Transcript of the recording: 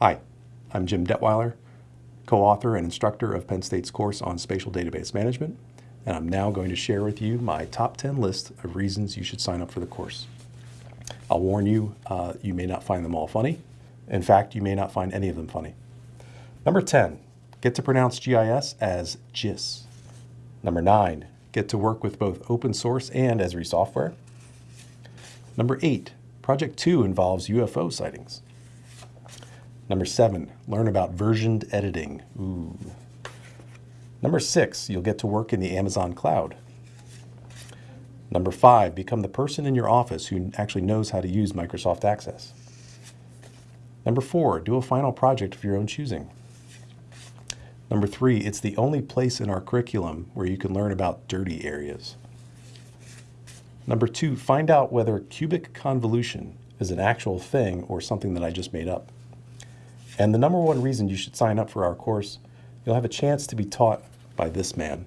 Hi, I'm Jim Detwiler, co-author and instructor of Penn State's course on Spatial Database Management, and I'm now going to share with you my top 10 list of reasons you should sign up for the course. I'll warn you, uh, you may not find them all funny. In fact, you may not find any of them funny. Number 10, get to pronounce GIS as GIS. Number 9, get to work with both open source and Esri software. Number 8, Project 2 involves UFO sightings. Number seven, learn about versioned editing. Ooh. Number six, you'll get to work in the Amazon cloud. Number five, become the person in your office who actually knows how to use Microsoft Access. Number four, do a final project of your own choosing. Number three, it's the only place in our curriculum where you can learn about dirty areas. Number two, find out whether cubic convolution is an actual thing or something that I just made up. And the number one reason you should sign up for our course, you'll have a chance to be taught by this man.